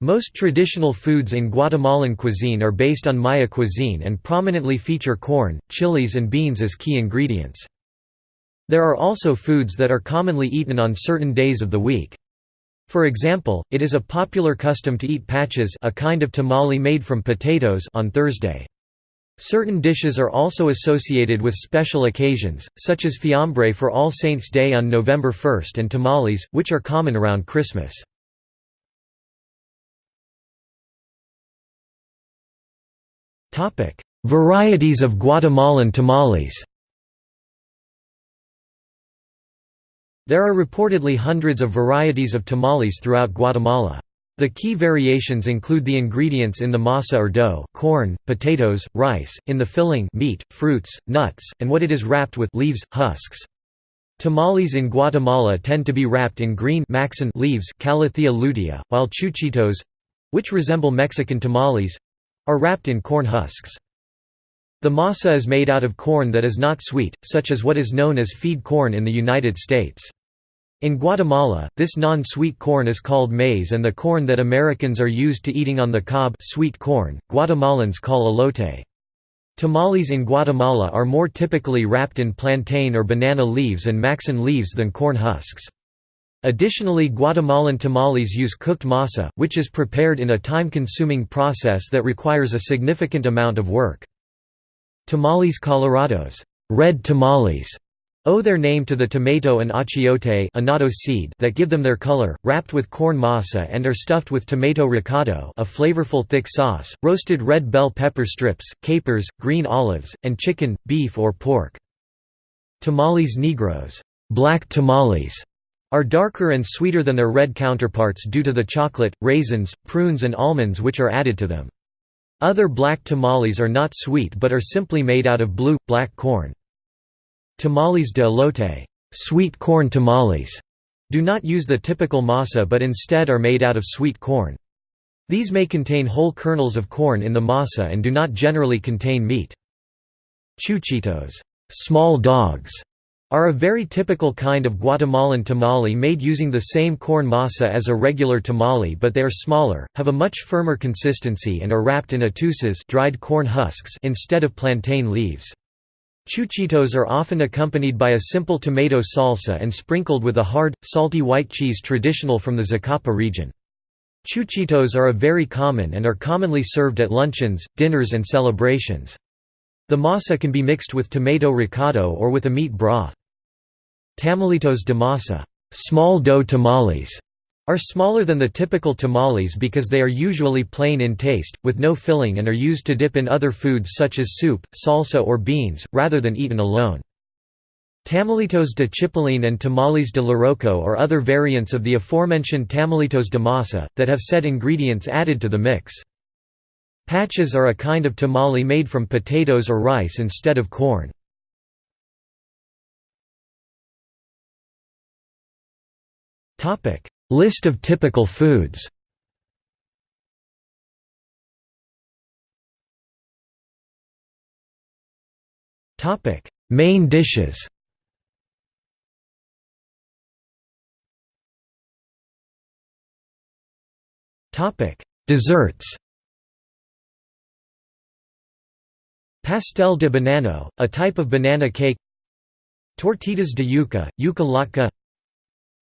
Most traditional foods in Guatemalan cuisine are based on Maya cuisine and prominently feature corn, chilies and beans as key ingredients. There are also foods that are commonly eaten on certain days of the week. For example, it is a popular custom to eat paches a kind of tamale made from potatoes on Thursday. Certain dishes are also associated with special occasions, such as fiambre for All Saints' Day on November 1 and tamales, which are common around Christmas. Varieties of Guatemalan tamales There are reportedly hundreds of varieties of tamales throughout Guatemala. The key variations include the ingredients in the masa or dough corn, potatoes, rice, in the filling meat, fruits, nuts, and what it is wrapped with leaves, husks. Tamales in Guatemala tend to be wrapped in green leaves while chuchitos—which resemble Mexican tamales, are wrapped in corn husks. The masa is made out of corn that is not sweet, such as what is known as feed corn in the United States. In Guatemala, this non-sweet corn is called maize and the corn that Americans are used to eating on the cob sweet corn, Guatemalans call elote. Tamales in Guatemala are more typically wrapped in plantain or banana leaves and maxan leaves than corn husks. Additionally Guatemalan tamales use cooked masa, which is prepared in a time-consuming process that requires a significant amount of work. Tamales colorados red tamales", owe their name to the tomato and achiote annatto seed that give them their color, wrapped with corn masa and are stuffed with tomato recado a flavorful thick sauce, roasted red bell pepper strips, capers, green olives, and chicken, beef or pork. Tamales negros black tamales", are darker and sweeter than their red counterparts due to the chocolate, raisins, prunes and almonds which are added to them. Other black tamales are not sweet but are simply made out of blue, black corn. Tamales de elote sweet corn tamales", do not use the typical masa but instead are made out of sweet corn. These may contain whole kernels of corn in the masa and do not generally contain meat. Chuchitos small dogs", are a very typical kind of Guatemalan tamale made using the same corn masa as a regular tamale but they are smaller, have a much firmer consistency and are wrapped in atusas dried corn husks instead of plantain leaves. Chuchitos are often accompanied by a simple tomato salsa and sprinkled with a hard, salty white cheese traditional from the Zacapa region. Chuchitos are a very common and are commonly served at luncheons, dinners and celebrations. The masa can be mixed with tomato recado or with a meat broth. Tamalitos de masa small dough tamales", are smaller than the typical tamales because they are usually plain in taste, with no filling and are used to dip in other foods such as soup, salsa or beans, rather than eaten alone. Tamalitos de chipilín and tamales de loroco are other variants of the aforementioned tamalitos de masa, that have said ingredients added to the mix. Paches are a kind of tamale made from potatoes or rice instead of corn. List of typical foods. Main dishes. Desserts Pastel de banano, a type of banana cake. Tortitas de yuca, yuca latke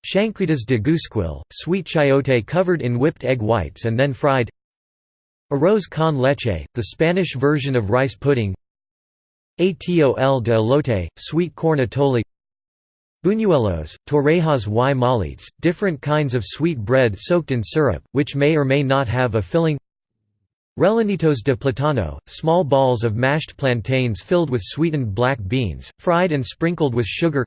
Chancletas de güisquil, sweet chayote covered in whipped egg whites and then fried. Arroz con leche, the Spanish version of rice pudding. Atol de elote, sweet corn atole. Buñuelos, torrejas y molletes, different kinds of sweet bread soaked in syrup, which may or may not have a filling Rellenitos de platano, small balls of mashed plantains filled with sweetened black beans, fried and sprinkled with sugar.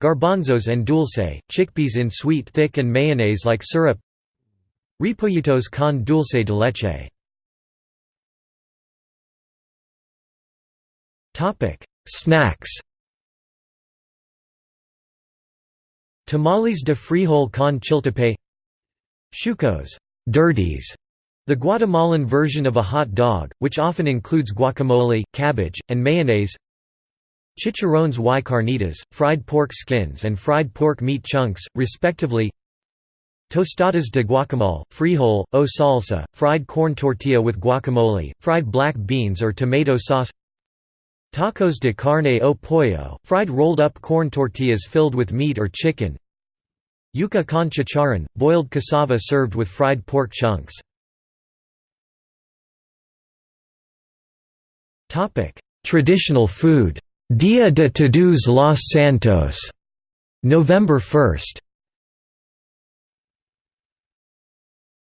Garbanzos and dulce, chickpeas in sweet thick and mayonnaise-like syrup. Repollitos con dulce de leche. Snacks. Tamales de frijol con chiltepín Shucos dirties, the Guatemalan version of a hot dog, which often includes guacamole, cabbage, and mayonnaise. Chicharrones y carnitas, fried pork skins and fried pork meat chunks, respectively. Tostadas de guacamole, frijol, o salsa, fried corn tortilla with guacamole, fried black beans or tomato sauce. Tacos de carne o pollo, fried rolled-up corn tortillas filled with meat or chicken. Yuca con chicharrón, boiled cassava served with fried pork chunks Traditional food Dia de Todos los Santos, November 1.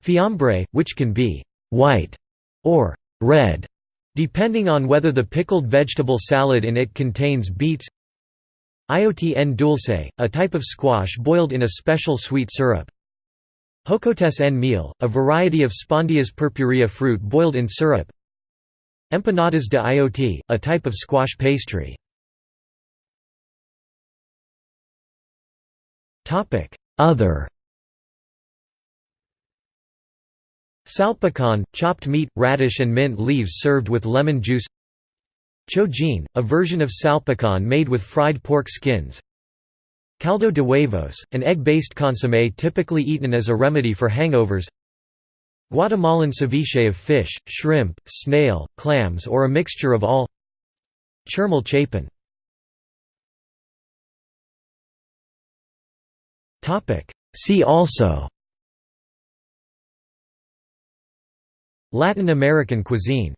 Fiambre, which can be white or red, depending on whether the pickled vegetable salad in it contains beets. En dulce, a type of squash boiled in a special sweet syrup. Jocotes en miel, a variety of Spondias purpurea fruit boiled in syrup. Empanadas de ayote, a type of squash pastry. Other. Salpicon, chopped meat, radish and mint leaves served with lemon juice. Chojin, a version of salpicon made with fried pork skins. Caldo de huevos, an egg-based consommé typically eaten as a remedy for hangovers Guatemalan ceviche of fish, shrimp, snail, clams or a mixture of all. Churmal chapin. See also. Latin American cuisine